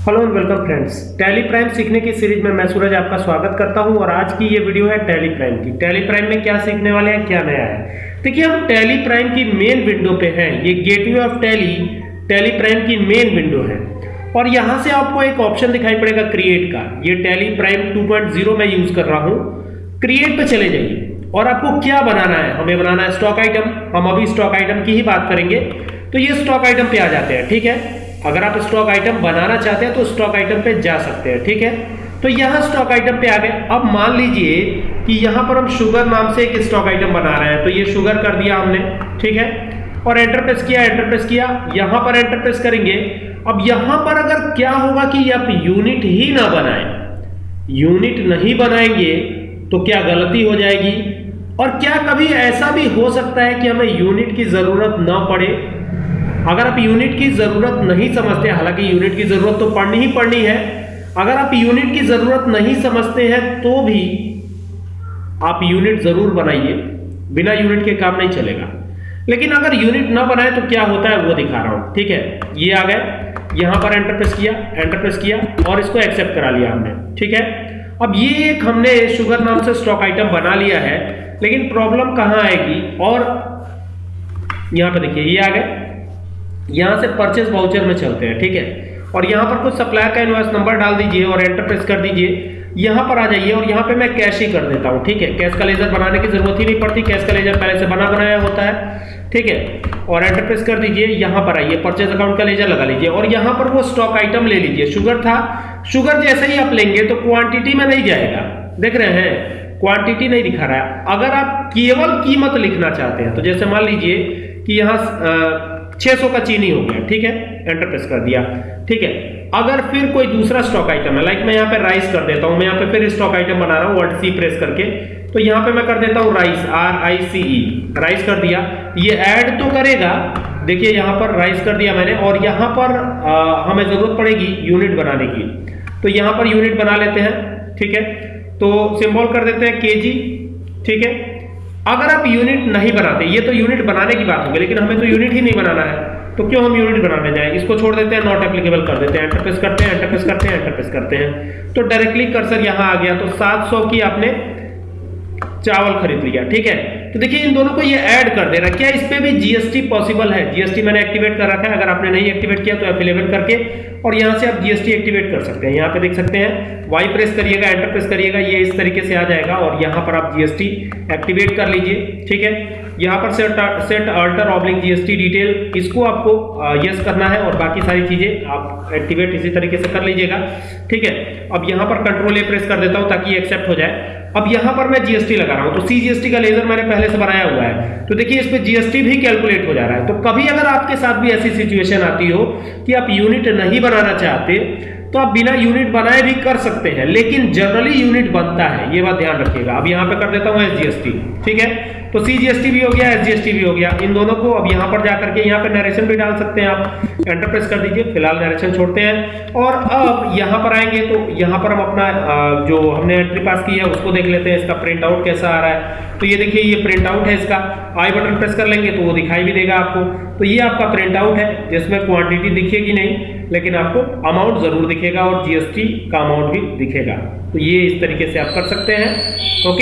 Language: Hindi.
Hello and welcome friends Tally Prime सीखने की सीरीज़ में मैं सूरज आपका स्वागत करता हूँ और आज की ये वीडियो है टैली प्राइम की। टैली प्राइम में क्या सीखने वाले हैं, क्या नया है? देखिए, हम टैली प्राइम की मेन विंडो पे हैं। ये gateway of Tally Tally Prime की मेन विंडो है। और यहाँ से आपको एक ऑप्शन दिखाई पड़ेगा क्रिएट का। ये टैली प्राइम 2.0 में यूज़ कर रहा हूँ। क्रिएट पे चले जाइए। और आपको क्या बनाना है? हमें बनाना है स्टॉक आइटम हम अभी स्टॉक आइटम की ही बात करेंगे। तो ये स्टॉक आइटम पे आ जाते हैं, ठीक है? अगर आप स्टॉक आइटम बनाना चाहते हैं तो स्टॉक आइटम पे जा सकते हैं, ठीक है? तो यहाँ स्टॉक आइटम पे आ गए। अब मान लीजिए कि यहाँ पर हम शुगर नाम से एक स्टॉक आइटम बना रहे हैं तो ये शुगर कर दिया हमने, ठीक है? और एंटर प्रेस किया एंटर प्रेस किया, यहाँ पर एंटर प्रेस करेंगे। अब यहाँ पर अगर क्या होगा कि आप यूनिट ही ना बनाए यूनिट नहीं बनाएँगे तो क्या गलती हो जाएगी? और क्या कभी ऐसा भी हो सकता है कि हमें यूनिट की ज़रूरत ना पड़े? अगर आप यूनिट की ज़रूरत नहीं समझते, हालाँकि यूनिट की ज़रूरत तो पढ़नी ही पड़नी है, अगर आप यूनिट की ज़रूरत नहीं समझते हैं तो भी आप यूनिट ज़रूर बनाइए, बिना यूनिट के काम नहीं चलेगा। लेकिन अगर यूनिट ना बनाए तो क्या होता है, वो दिखा रहा हूँ, ठीक है? ये आ गए, यहाँ पर एंटर प्रेस किया एंटर प्रेस किया, और इसको एक्सेप्ट करा लिया हमने, ठीक है? अब ये एक हमने शुगर नाम से स्टॉक आइटम बना लिया है, लेकिन प्रॉब्लम कहाँ आएगी? और यहाँ पे देखिए, ये आ गए यहाँ से परचेज वाउचर में चलते हैं, ठीक है? और यहाँ पर कुछ सप्लायर का इनवॉइस नंबर डाल दीजिए और एंटर प्रेस कर दीजिए। यहाँ पर आ जाइए और यहाँ पे मैं कैश ही कर देता हूँ, ठीक है? कैश का लेजर बनाने की ज़रूरत ही नहीं पड़ती कैश का लेजर पहले से बना बनाया होता है, ठीक है? और एंटर प्रेस कर दीजिए, यहाँ पर आइए परचेज अकाउंट का लेजर लगा लीजिए और यहाँ पर वो स्टॉक आइटम ले लीजिए। शुगर था शुगर जैसे ही आप लेंगे तो क्वांटिटी में नहीं जाएगा, देख रहे हैं? क्वांटिटी नहीं दिखा रहा है। अगर आप केवल कीमत लिखना चाहते हैं तो जैसे मान लीजिए कि यहाँ 600 का चीनी हो गया ठीक है? एंटर प्रेस कर दिया ठीक है? अगर फिर कोई दूसरा स्टॉक आइटम है लाइक मैं यहाँ पे राइस कर देता हूँ मैं यहाँ पे फिर स्टॉक आइटम बना रहा हूँ वर्ड सी प्रेस करके तो यहाँ पे मैं कर देता हूँ rice R I C E rice कर दिया। ये ऐड तो करेगा देखिए यहाँ पर राइस कर दिया मैंने और यहाँ पर आ, हमें ज़रूरत पड़ेगी यूनिट बनाने की। तो यहाँ पर यूनिट बना लेते हैं ठीक है? तो सिंबल कर देते हैं के ठीक है? अगर आप यूनिट नहीं बनाते, ये तो यूनिट बनाने की बात होगी, लेकिन हमें तो यूनिट ही नहीं बनाना है तो क्यों हम यूनिट बनाने जाए? इसको छोड़ देते हैं नॉट एप्लीकेबल कर देते हैं एंटर प्रेस करते हैं एंटर प्रेस करते हैं एंटर प्रेस करते हैं। तो डायरेक्टली कर्सर यहाँ आ गया तो 700 की आपने चावल खरीद लिया, ठीक है? तो देखिए, इन दोनों को ये ऐड कर दे रहा क्या इस पे भी जीएसटी पॉसिबल है? जीएसटी मैंने एक्टिवेट कर रखा है, अगर आपने नहीं एक्टिवेट किया तो एफ़ करके और यहाँ से आप जीएसटी एक्टिवेट कर सकते हैं। यहाँ पे देख सकते हैं वाई प्रेस करिएगा एंटर प्रेस करिएगा, ये इस तरीके से आ जाएगा और यहाँ पर आप जीएसटी एक्टिवेट कर लीजिए, ठीक है? यहाँ पर set set alter oblique GST detail इसको आपको यस करना है और बाकी सारी चीज़ें आप एक्टिवेट इसी तरीके से कर लीजिएगा। ठीक है? अब यहाँ पर कंट्रोल ए प्रेस कर देता हूँ ताकि एक्सेप्ट हो जाए। अब यहाँ पर मैं जीएसटी लगा रहा हूँ तो सी जीएसटी का लेजर मैंने पहले से बनाया हुआ है। तो देखिए, इस पे जीएसटी भी कैलकुलेट हो जा रहा है। तो कभी अगर आपके साथ भी ऐसी सिचुएशन आती हो कि आप यूनिट नहीं बनाना चाहते तो आप बिना यूनिट बनाए भी कर सकते हैं, लेकिन जनरली यूनिट बनता है, ये बात ध्यान रखिएगा। अब यहाँ पे कर देता हूँ एसजीएसटी ठीक है? तो सीजीएसटी भी हो गया एसजीएसटी भी हो गया। इन दोनों को अब यहाँ पर जाकर के यहाँ पे नरेशन भी डाल सकते हैं आप। एंटर प्रेस कर दीजिए, फ़िलहाल नरेशन छोड़ते हैं। और अब यहाँ पर आएँगे तो यहाँ पर हम अपना जो हमने एंट्री पास की है, उसको देख लेते हैं इसका प्रिंट आउट कैसा आ रहा है। तो ये देखिए, ये प्रिंट आउट है इसका। आई बटन प्रेस कर लेंगे तो वो दिखाई भी देगा आपको। तो ये आपका प्रिंट आउट है, जिसमें क्वांटिटी दिखेगी नहीं। लेकिन आपको अमाउंट ज़रूर दिखेगा और जीएसटी का अमाउंट भी दिखेगा। तो ये इस तरीके से आप कर सकते हैं। ओके।